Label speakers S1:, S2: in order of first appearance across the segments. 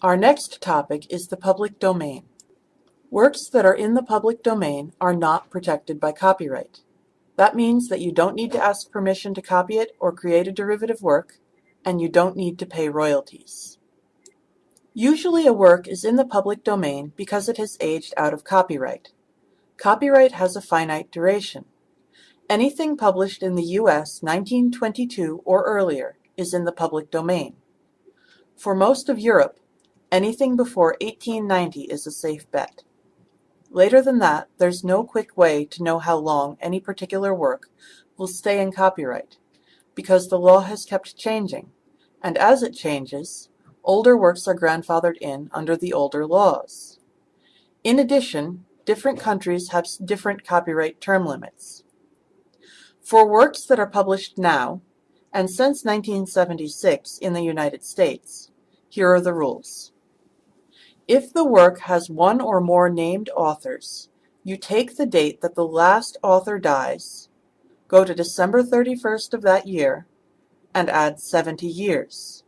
S1: Our next topic is the public domain. Works that are in the public domain are not protected by copyright. That means that you don't need to ask permission to copy it or create a derivative work, and you don't need to pay royalties. Usually a work is in the public domain because it has aged out of copyright. Copyright has a finite duration. Anything published in the U.S. 1922 or earlier is in the public domain. For most of Europe, anything before 1890 is a safe bet. Later than that, there's no quick way to know how long any particular work will stay in copyright, because the law has kept changing, and as it changes, older works are grandfathered in under the older laws. In addition, different countries have different copyright term limits. For works that are published now, and since 1976 in the United States, here are the rules. If the work has one or more named authors, you take the date that the last author dies, go to December 31st of that year, and add 70 years.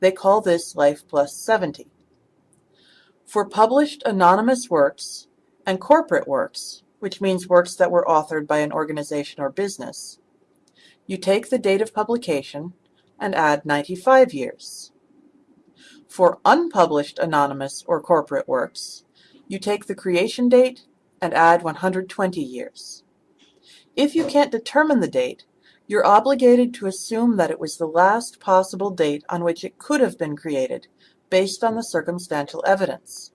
S1: They call this life plus 70. For published anonymous works and corporate works, which means works that were authored by an organization or business, you take the date of publication and add 95 years. For unpublished anonymous or corporate works, you take the creation date and add 120 years. If you can't determine the date, you're obligated to assume that it was the last possible date on which it could have been created, based on the circumstantial evidence.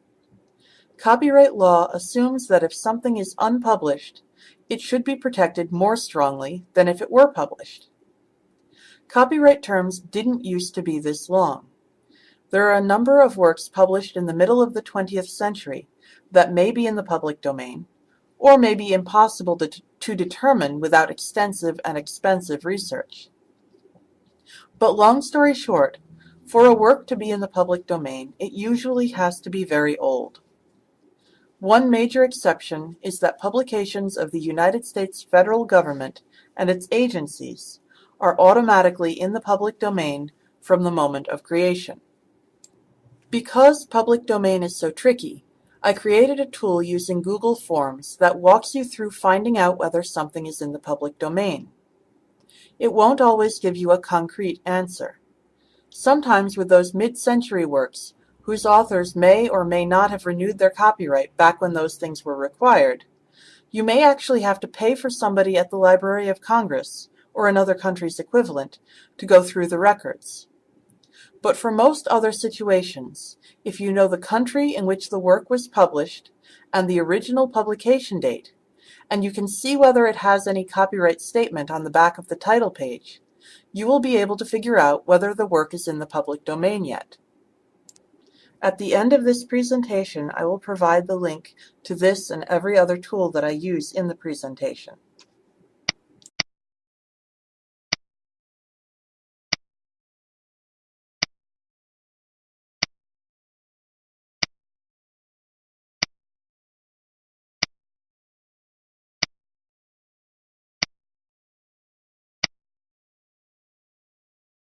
S1: Copyright law assumes that if something is unpublished, it should be protected more strongly than if it were published. Copyright terms didn't used to be this long. There are a number of works published in the middle of the 20th century that may be in the public domain, or may be impossible to, to determine without extensive and expensive research. But long story short, for a work to be in the public domain, it usually has to be very old. One major exception is that publications of the United States federal government and its agencies are automatically in the public domain from the moment of creation. Because public domain is so tricky, I created a tool using Google Forms that walks you through finding out whether something is in the public domain. It won't always give you a concrete answer. Sometimes with those mid-century works, whose authors may or may not have renewed their copyright back when those things were required, you may actually have to pay for somebody at the Library of Congress, or another country's equivalent, to go through the records. But for most other situations, if you know the country in which the work was published and the original publication date, and you can see whether it has any copyright statement on the back of the title page, you will be able to figure out whether the work is in the public domain yet. At the end of this presentation, I will provide the link to this and every other tool that I use in the presentation.